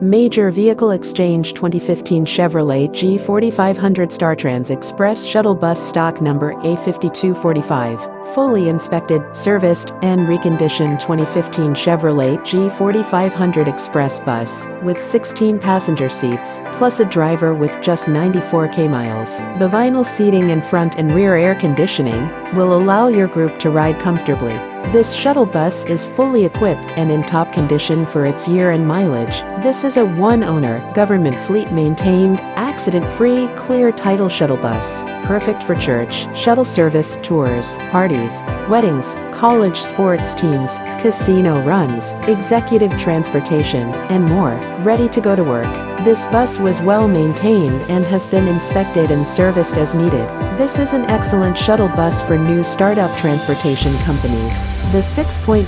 Major Vehicle Exchange 2015 Chevrolet G4500 StarTrans Express Shuttle Bus Stock Number A5245. Fully inspected, serviced, and reconditioned 2015 Chevrolet G4500 Express Bus with 16 passenger seats, plus a driver with just 94k miles. The vinyl seating and front and rear air conditioning will allow your group to ride comfortably. This shuttle bus is fully equipped and in top condition for its year and mileage. This is a one-owner, government fleet-maintained, accident-free, clear title shuttle bus. Perfect for church, shuttle service, tours, parties, weddings, college sports teams, casino runs, executive transportation, and more. Ready to go to work. This bus was well maintained and has been inspected and serviced as needed. This is an excellent shuttle bus for new startup transportation companies. The 6.6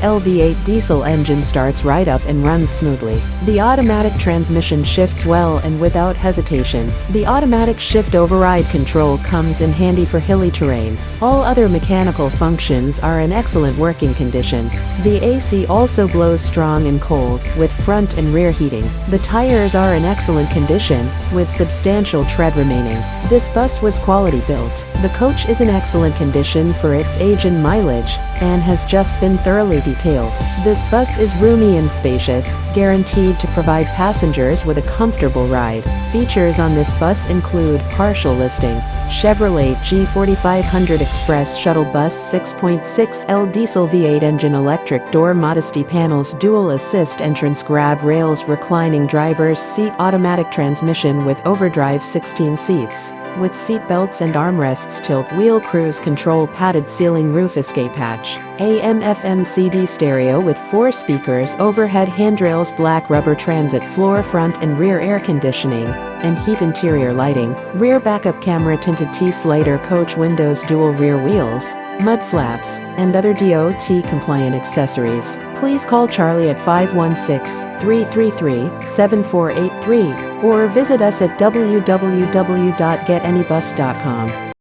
LV8 diesel engine starts right up and runs smoothly. The automatic transmission shifts well and without hesitation. The automatic shift override control comes in handy for hilly terrain. All other mechanical functions are in excellent working condition. The AC also blows strong and cold, with front and rear heating. The tires are in excellent condition, with substantial tread remaining. This bus was quality built. The coach is in excellent condition for its age and mileage, and has just been thoroughly detailed. This bus is roomy and spacious, guaranteed to provide passengers with a comfortable ride. Features on this bus include partial listing, Chevrolet G4500 Express Shuttle Bus 6.6L Diesel V8 Engine Electric Door Modesty Panels Dual Assist Entrance Grab Rails Reclining Driver's Seat Automatic Transmission with Overdrive 16 seats with seat belts and armrests tilt wheel cruise control padded ceiling roof escape hatch, AM FM CD stereo with four speakers overhead handrails black rubber transit floor front and rear air conditioning, and heat interior lighting, rear backup camera tinted T-slider coach windows dual rear wheels, mud flaps, and other DOT compliant accessories. Please call Charlie at 516-333-7483 or visit us at www.getanybus.com.